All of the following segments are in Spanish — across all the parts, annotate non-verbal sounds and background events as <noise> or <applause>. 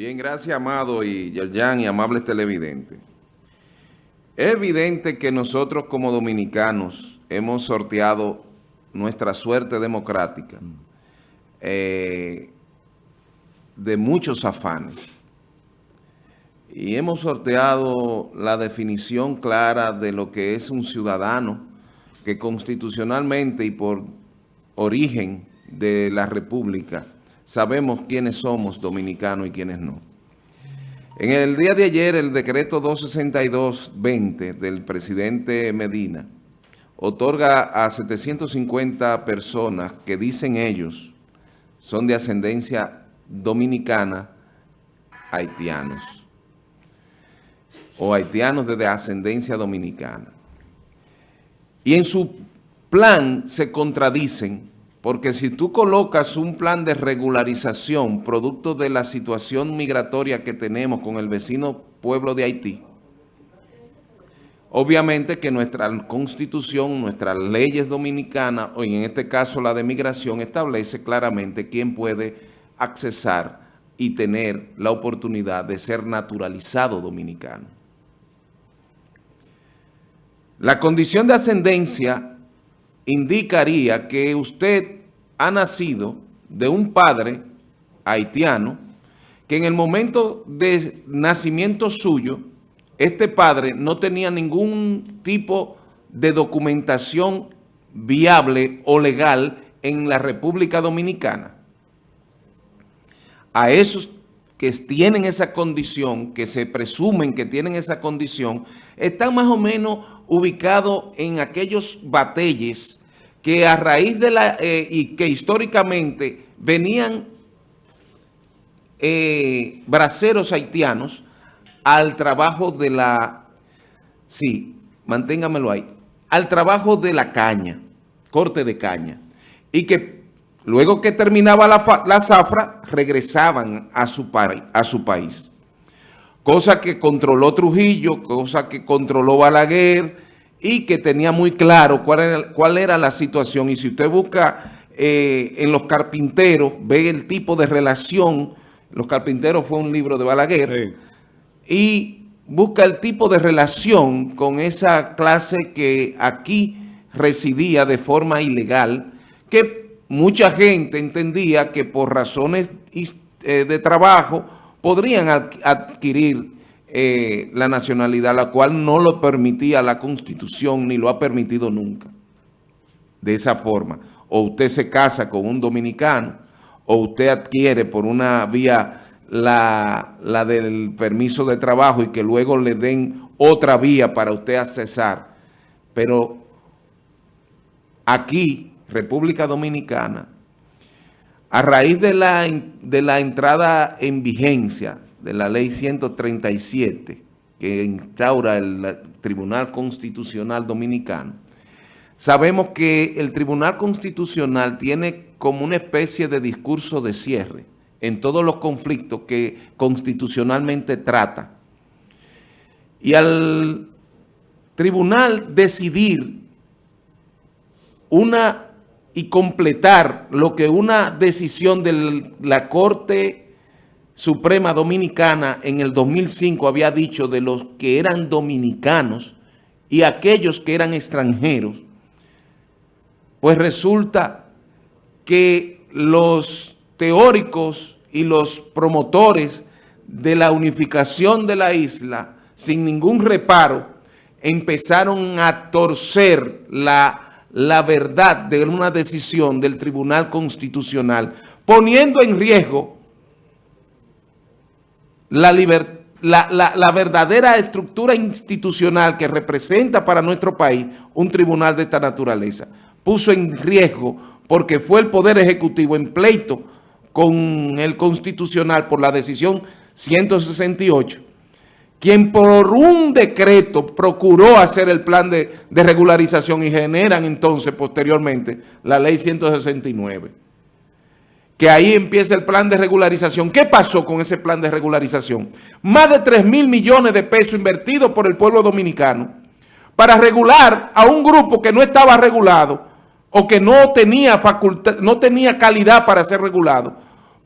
Bien, gracias, Amado y Yerjan y amables televidentes. Es evidente que nosotros como dominicanos hemos sorteado nuestra suerte democrática eh, de muchos afanes. Y hemos sorteado la definición clara de lo que es un ciudadano que constitucionalmente y por origen de la República sabemos quiénes somos dominicanos y quiénes no. En el día de ayer, el decreto 262-20 del presidente Medina otorga a 750 personas que dicen ellos son de ascendencia dominicana haitianos o haitianos de ascendencia dominicana. Y en su plan se contradicen porque si tú colocas un plan de regularización producto de la situación migratoria que tenemos con el vecino pueblo de Haití, obviamente que nuestra constitución, nuestras leyes dominicanas, o en este caso la de migración, establece claramente quién puede accesar y tener la oportunidad de ser naturalizado dominicano. La condición de ascendencia indicaría que usted ha nacido de un padre haitiano que en el momento de nacimiento suyo, este padre no tenía ningún tipo de documentación viable o legal en la República Dominicana. A esos que tienen esa condición, que se presumen que tienen esa condición, están más o menos ubicados en aquellos batelles que a raíz de la, eh, y que históricamente venían eh, braceros haitianos al trabajo de la, sí, manténgamelo ahí, al trabajo de la caña, corte de caña, y que luego que terminaba la, la zafra, regresaban a su, a su país. Cosa que controló Trujillo, cosa que controló Balaguer, y que tenía muy claro cuál era, cuál era la situación. Y si usted busca eh, en Los Carpinteros, ve el tipo de relación, Los Carpinteros fue un libro de Balaguer, y busca el tipo de relación con esa clase que aquí residía de forma ilegal, que mucha gente entendía que por razones eh, de trabajo podrían adquirir eh, la nacionalidad, la cual no lo permitía la Constitución ni lo ha permitido nunca. De esa forma. O usted se casa con un dominicano o usted adquiere por una vía la, la del permiso de trabajo y que luego le den otra vía para usted accesar. Pero aquí, República Dominicana, a raíz de la, de la entrada en vigencia de la ley 137 que instaura el Tribunal Constitucional Dominicano, sabemos que el Tribunal Constitucional tiene como una especie de discurso de cierre en todos los conflictos que constitucionalmente trata. Y al tribunal decidir una y completar lo que una decisión de la Corte Suprema Dominicana en el 2005 había dicho de los que eran dominicanos y aquellos que eran extranjeros, pues resulta que los teóricos y los promotores de la unificación de la isla, sin ningún reparo, empezaron a torcer la, la verdad de una decisión del Tribunal Constitucional, poniendo en riesgo la, la, verdadera estructura institucional que representa para nuestro país un tribunal de esta naturaleza. Puso en riesgo porque fue el Poder Ejecutivo en pleito con el Constitucional por la decisión 168, quien por un decreto procuró hacer el plan de, de regularización y generan entonces posteriormente la ley 169 que ahí empieza el plan de regularización. ¿Qué pasó con ese plan de regularización? Más de 3 mil millones de pesos invertidos por el pueblo dominicano para regular a un grupo que no estaba regulado o que no tenía, facultad, no tenía calidad para ser regulado,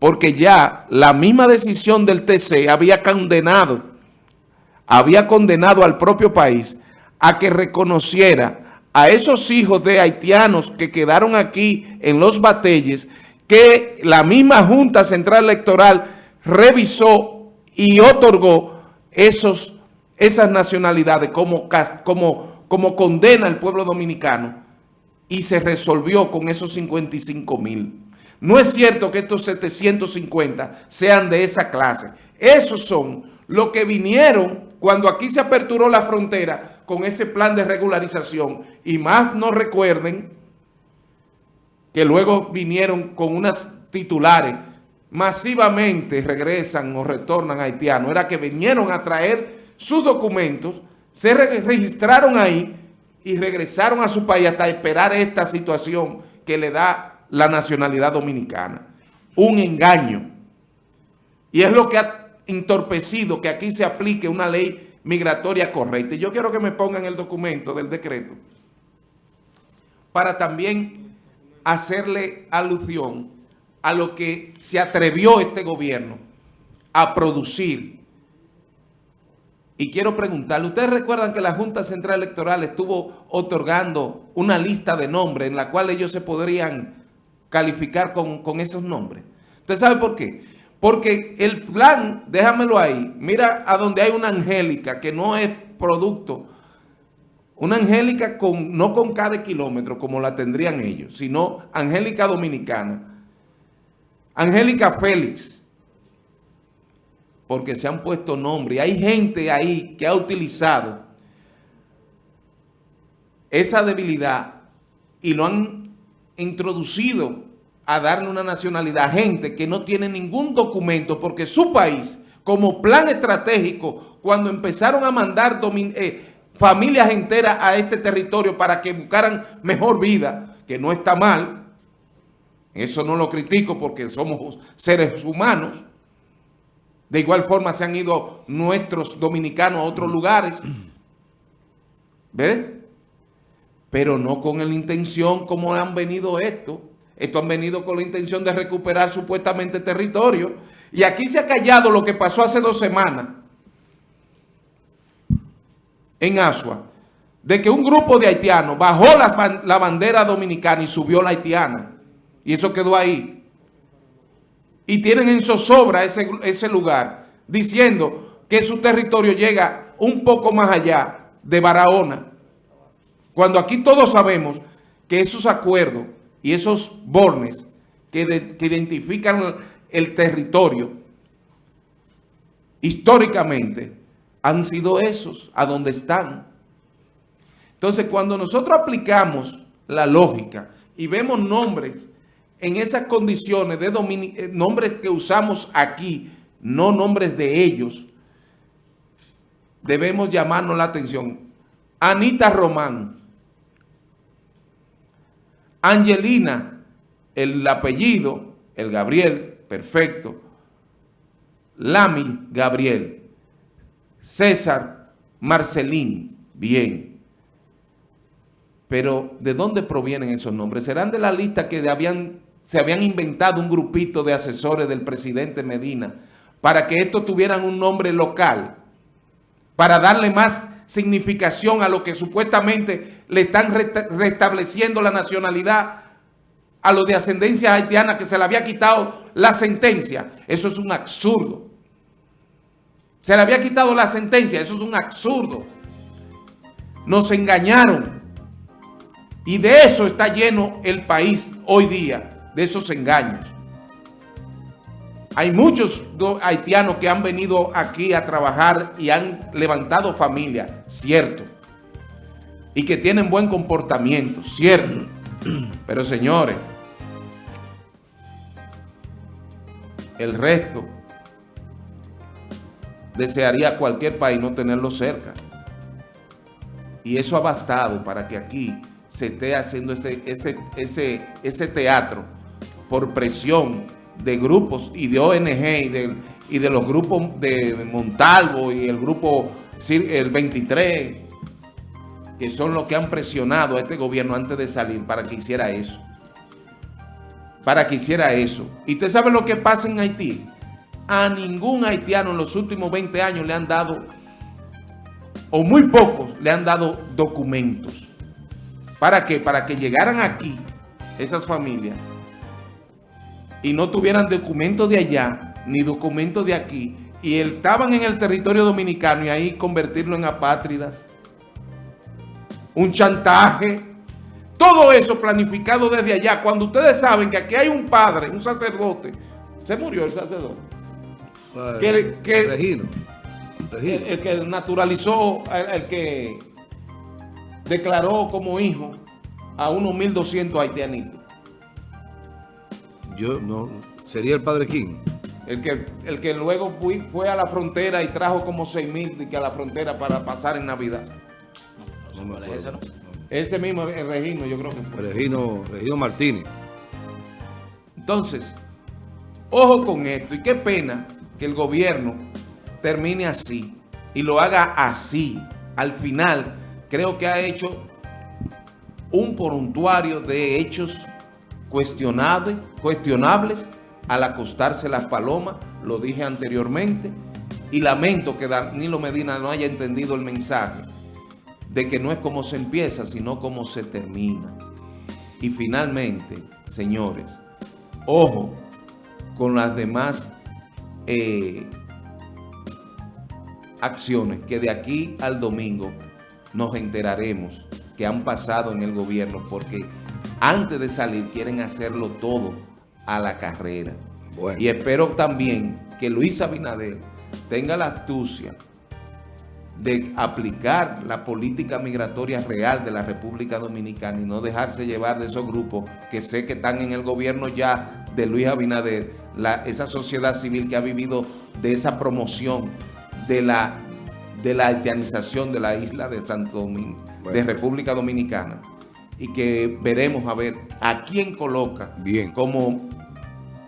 porque ya la misma decisión del TC había condenado, había condenado al propio país a que reconociera a esos hijos de haitianos que quedaron aquí en los batelles, que la misma Junta Central Electoral revisó y otorgó esos, esas nacionalidades como, como, como condena al pueblo dominicano y se resolvió con esos 55 mil. No es cierto que estos 750 sean de esa clase. Esos son los que vinieron cuando aquí se aperturó la frontera con ese plan de regularización. Y más no recuerden que luego vinieron con unas titulares masivamente regresan o retornan a haitianos. Era que vinieron a traer sus documentos, se registraron ahí y regresaron a su país hasta esperar esta situación que le da la nacionalidad dominicana. Un engaño. Y es lo que ha entorpecido que aquí se aplique una ley migratoria correcta. Y yo quiero que me pongan el documento del decreto para también hacerle alusión a lo que se atrevió este gobierno a producir. Y quiero preguntarle, ¿ustedes recuerdan que la Junta Central Electoral estuvo otorgando una lista de nombres en la cual ellos se podrían calificar con, esos nombres. ¿Usted sabe por qué? Porque el plan, déjamelo ahí, mira a donde hay una angélica que no es producto, una angélica no con cada kilómetro como la tendrían ellos, sino angélica dominicana. Angélica Félix, porque se han puesto nombres. Y hay gente ahí que ha utilizado esa debilidad y lo han introducido a darle una nacionalidad a gente que no tiene ningún documento porque su país, como plan estratégico, cuando empezaron a mandar eh, familias enteras a este territorio para que buscaran mejor vida, que no está mal, eso no lo critico porque somos seres humanos, de igual forma se han ido nuestros dominicanos a otros lugares, ¿ves? pero no con la intención como han venido esto. Esto han venido con la intención de recuperar supuestamente territorio. Y aquí se ha callado lo que pasó hace dos semanas en Asua, de que un grupo de haitianos bajó la, bandera dominicana y subió la haitiana. Y eso quedó ahí. Y tienen en zozobra ese, ese lugar, diciendo que su territorio llega un poco más allá de Barahona. Cuando aquí todos sabemos que esos acuerdos y esos bornes que, identifican el territorio históricamente han sido esos, a donde están. Entonces, cuando nosotros aplicamos la lógica y vemos nombres en esas condiciones de eh, nombres que usamos aquí, no nombres de ellos, debemos llamarnos la atención. Anita Román, Angelina, el apellido, el Gabriel, perfecto. Lami, Gabriel. César, Marcelín, bien. Pero, ¿de dónde provienen esos nombres? ¿Serán de la lista que habían, se habían inventado un grupito de asesores del presidente Medina para que estos tuvieran un nombre local? Para darle más significación a lo que supuestamente le están restableciendo la nacionalidad a los de ascendencia haitiana que se le había quitado la sentencia. Eso es un absurdo. Se le había quitado la sentencia. Eso es un absurdo. Nos engañaron. Y de eso está lleno el país hoy día, de esos engaños. Hay muchos haitianos que han venido aquí a trabajar y han levantado familia, cierto. Y que tienen buen comportamiento, cierto. <clears throat> Pero señores, el resto desearía cualquier país no tenerlo cerca. Y eso ha bastado para que aquí se esté haciendo ese, ese, ese, ese teatro por presión de grupos y de ONG y de, y de los grupos de Montalvo y el grupo el 23, que son los que han presionado a este gobierno antes de salir para que hiciera eso. para que hiciera eso. ¿Y usted sabe lo que pasa en Haití? A ningún haitiano en los últimos 20 años le han dado, o muy pocos, le han dado documentos. ¿Para qué? Para que llegaran aquí esas familias y no tuvieran documentos de allá, ni documentos de aquí, y estaban en el territorio dominicano y ahí convertirlo en apátridas. Un chantaje. Todo eso planificado desde allá. Cuando ustedes saben que aquí hay un padre, un sacerdote. Se murió el sacerdote. Que, que, Regino. Regino. El, el, que naturalizó, el, el, que declaró como hijo a unos 1.200 haitianitos. Yo no, sería el padre King. El que, el que luego fui, fue a la frontera y trajo como 6.000 a la frontera para pasar en Navidad. No ese, no? ese mismo, el Regino, yo creo que fue. Regino, Regino Martínez. Entonces, ojo con esto. Y qué pena que el gobierno termine así y lo haga así. Al final, creo que ha hecho un poruntuario de hechos cuestionables, cuestionables al acostarse las palomas, lo dije anteriormente, y lamento que Danilo Medina no haya entendido el mensaje de que no es como se empieza, sino como se termina. Y finalmente, señores, ojo con las demás eh, acciones que de aquí al domingo nos enteraremos que han pasado en el gobierno porque antes de salir quieren hacerlo todo a la carrera. Bueno. Y espero también que Luis Abinader tenga la astucia de aplicar la política migratoria real de la República Dominicana y no dejarse llevar de esos grupos que sé que están en el gobierno ya de Luis Abinader, la, esa sociedad civil que ha vivido de esa promoción de la, de la haitianización de la isla de Santo Domingo, bueno. de República Dominicana y que veremos a ver a quién coloca Bien. como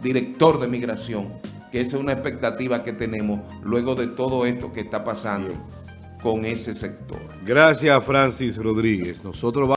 director de migración, que esa es una expectativa que tenemos luego de todo esto que está pasando Bien. con ese sector. Gracias, Francis Rodríguez. Nosotros